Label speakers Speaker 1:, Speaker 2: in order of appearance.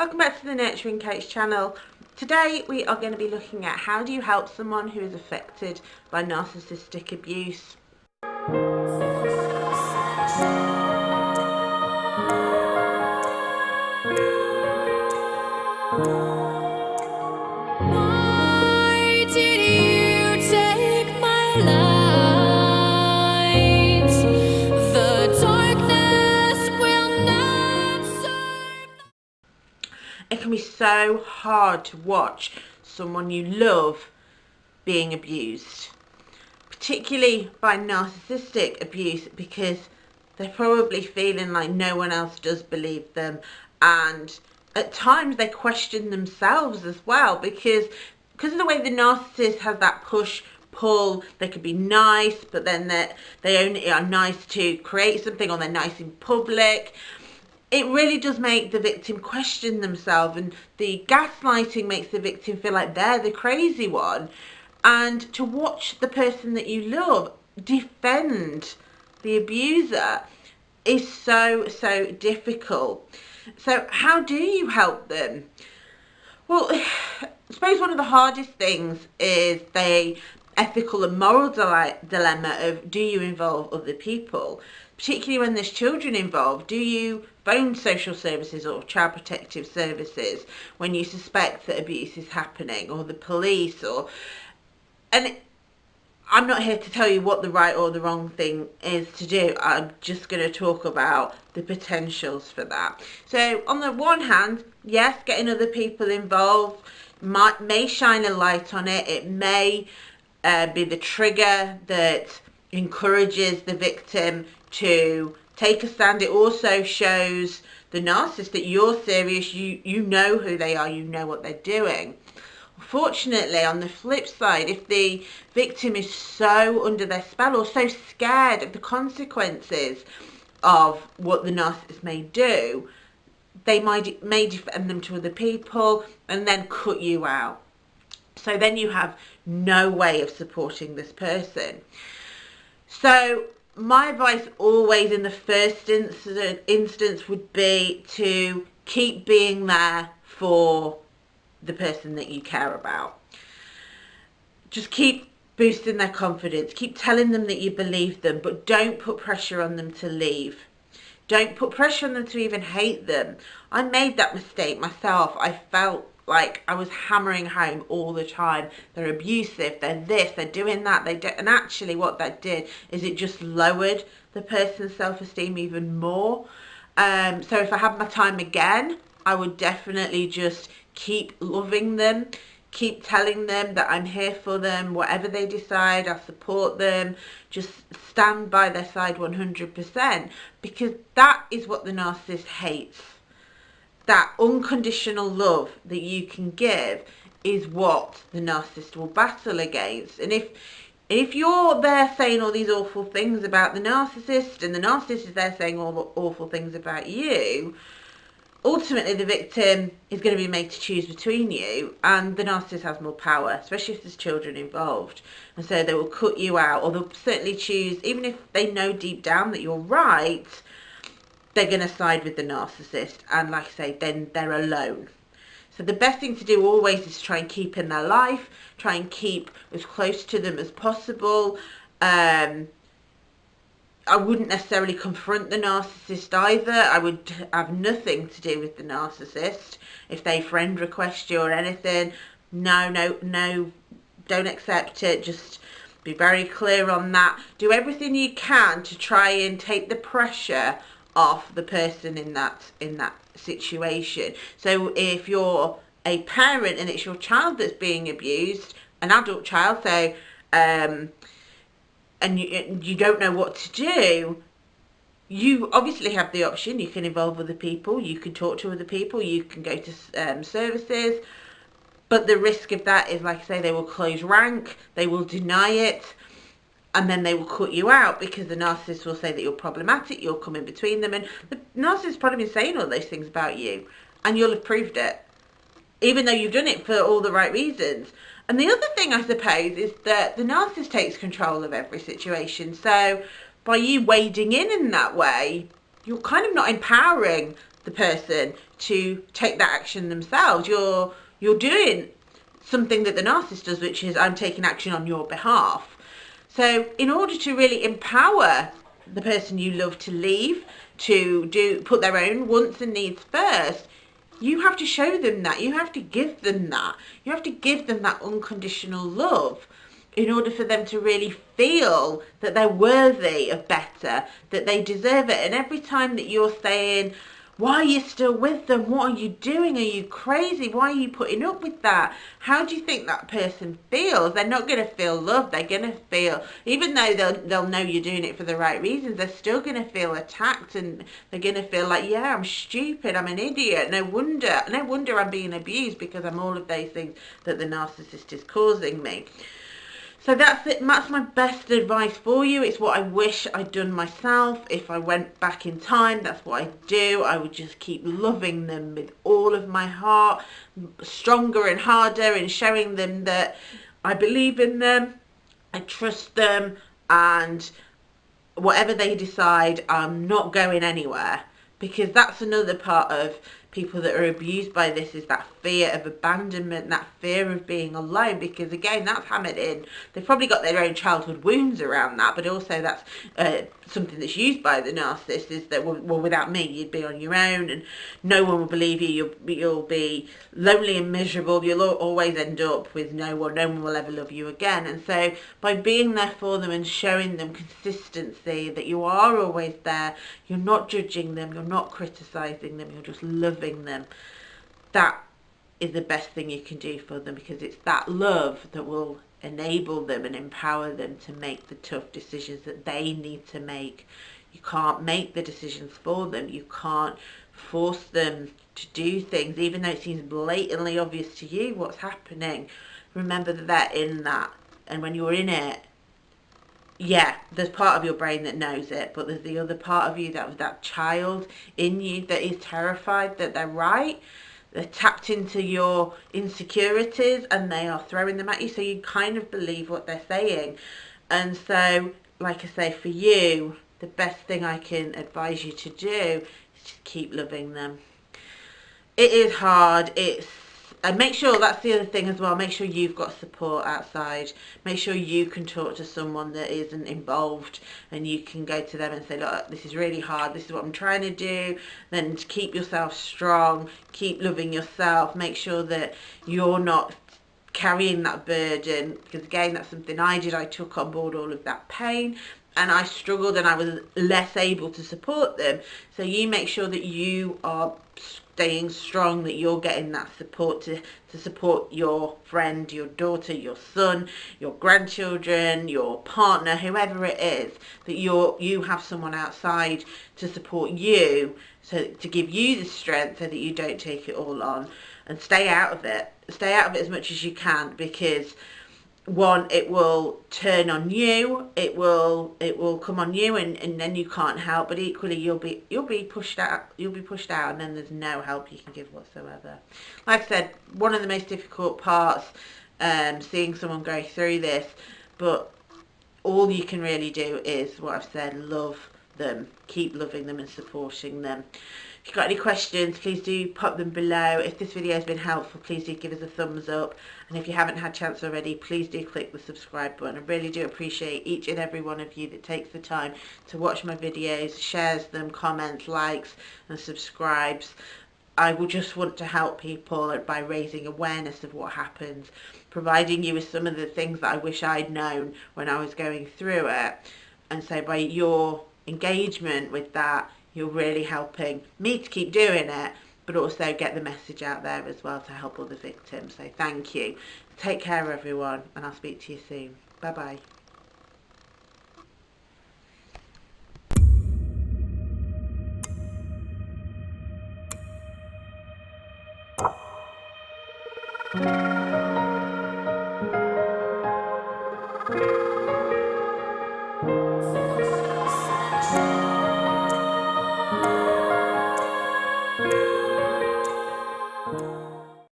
Speaker 1: Welcome back to the Nurturing Coach channel. Today we are going to be looking at how do you help someone who is affected by narcissistic abuse. So hard to watch someone you love being abused, particularly by narcissistic abuse because they're probably feeling like no one else does believe them. And at times they question themselves as well because because of the way the narcissist has that push pull they could be nice but then they they only are nice to create something or they're nice in public it really does make the victim question themselves and the gaslighting makes the victim feel like they're the crazy one. And to watch the person that you love defend the abuser is so so difficult. So how do you help them? Well I suppose one of the hardest things is the ethical and moral dilemma of do you involve other people particularly when there's children involved, do you phone social services or child protective services when you suspect that abuse is happening or the police or and I'm not here to tell you what the right or the wrong thing is to do. I'm just going to talk about the potentials for that. So on the one hand, yes, getting other people involved might, may shine a light on it. It may uh, be the trigger that encourages the victim to take a stand. It also shows the narcissist that you're serious, you, you know who they are, you know what they're doing. Fortunately, on the flip side, if the victim is so under their spell or so scared of the consequences of what the narcissist may do, they might may defend them to other people and then cut you out. So then you have no way of supporting this person. So my advice always in the first incident, instance would be to keep being there for the person that you care about. Just keep boosting their confidence. Keep telling them that you believe them, but don't put pressure on them to leave. Don't put pressure on them to even hate them. I made that mistake myself. I felt like I was hammering home all the time. They're abusive, they're this, they're doing that, they do, and actually what that did is it just lowered the person's self-esteem even more. Um, so if I had my time again, I would definitely just keep loving them, keep telling them that I'm here for them, whatever they decide, I support them, just stand by their side 100% because that is what the narcissist hates that unconditional love that you can give is what the narcissist will battle against. And if if you're there saying all these awful things about the narcissist and the narcissist is there saying all the awful things about you, ultimately the victim is going to be made to choose between you and the narcissist has more power, especially if there's children involved. And so they will cut you out or they'll certainly choose, even if they know deep down that you're right, they're going to side with the narcissist and like I say then they're alone. So the best thing to do always is try and keep in their life try and keep as close to them as possible. Um, I wouldn't necessarily confront the narcissist either. I would have nothing to do with the narcissist. If they friend request you or anything no no no don't accept it. Just be very clear on that. Do everything you can to try and take the pressure off the person in that in that situation. So if you're a parent and it's your child that's being abused an adult child so um and you you don't know what to do you obviously have the option. You can involve other people. You can talk to other people. You can go to um, services. But the risk of that is like I say they will close rank. They will deny it and then they will cut you out because the narcissist will say that you're problematic, you'll come in between them, and the narcissist probably been saying all those things about you, and you'll have proved it, even though you've done it for all the right reasons. And the other thing, I suppose, is that the narcissist takes control of every situation. So by you wading in in that way, you're kind of not empowering the person to take that action themselves. You're you're doing something that the narcissist does, which is I'm taking action on your behalf. So in order to really empower the person you love to leave, to do put their own wants and needs first, you have to show them that. You have to give them that. You have to give them that unconditional love in order for them to really feel that they're worthy of better, that they deserve it. And every time that you're saying, why are you still with them? What are you doing? Are you crazy? Why are you putting up with that? How do you think that person feels? They're not going to feel loved. They're going to feel, even though they'll, they'll know you're doing it for the right reasons, they're still going to feel attacked and they're going to feel like, yeah, I'm stupid. I'm an idiot. No wonder, no wonder I'm being abused because I'm all of those things that the narcissist is causing me. So that's it. That's my best advice for you. It's what I wish I'd done myself. If I went back in time, that's what I'd do. I would just keep loving them with all of my heart, stronger and harder, and showing them that I believe in them, I trust them, and whatever they decide, I'm not going anywhere. Because that's another part of people that are abused by this is that fear of abandonment, that fear of being alone, because again, that's hammered in. They've probably got their own childhood wounds around that, but also that's uh, something that's used by the narcissist is that, well, without me, you'd be on your own and no one will believe you. You'll, you'll be lonely and miserable. You'll always end up with no one. No one will ever love you again. And so by being there for them and showing them consistency, that you are always there, you're not judging them, you're not criticising them, you're just loving them, that is the best thing you can do for them because it's that love that will enable them and empower them to make the tough decisions that they need to make. You can't make the decisions for them. You can't force them to do things, even though it seems blatantly obvious to you what's happening. Remember that in that. And when you're in it, yeah, there's part of your brain that knows it, but there's the other part of you, that that child in you that is terrified that they're right. They're tapped into your insecurities and they are throwing them at you so you kind of believe what they're saying. And so like I say for you the best thing I can advise you to do is just keep loving them. It is hard. It's and make sure that's the other thing as well make sure you've got support outside. Make sure you can talk to someone that isn't involved and you can go to them and say look this is really hard this is what I'm trying to do. Then keep yourself strong keep loving yourself make sure that you're not carrying that burden. Because again that's something I did I took on board all of that pain and I struggled and I was less able to support them so you make sure that you are staying strong, that you're getting that support to, to support your friend, your daughter, your son, your grandchildren, your partner, whoever it is, that you're, you have someone outside to support you, so to give you the strength so that you don't take it all on and stay out of it. Stay out of it as much as you can because one it will turn on you it will it will come on you and, and then you can't help but equally you'll be you'll be pushed out you'll be pushed out and then there's no help you can give whatsoever. Like i said one of the most difficult parts um seeing someone go through this but all you can really do is what i've said love them keep loving them and supporting them if you've got any questions, please do pop them below. If this video has been helpful, please do give us a thumbs up. And if you haven't had chance already, please do click the subscribe button. I really do appreciate each and every one of you that takes the time to watch my videos, shares them, comments, likes and subscribes. I would just want to help people by raising awareness of what happens, providing you with some of the things that I wish I'd known when I was going through it. And so by your engagement with that, you're really helping me to keep doing it but also get the message out there as well to help other victims. So thank you. Take care everyone and I'll speak to you soon. Bye bye.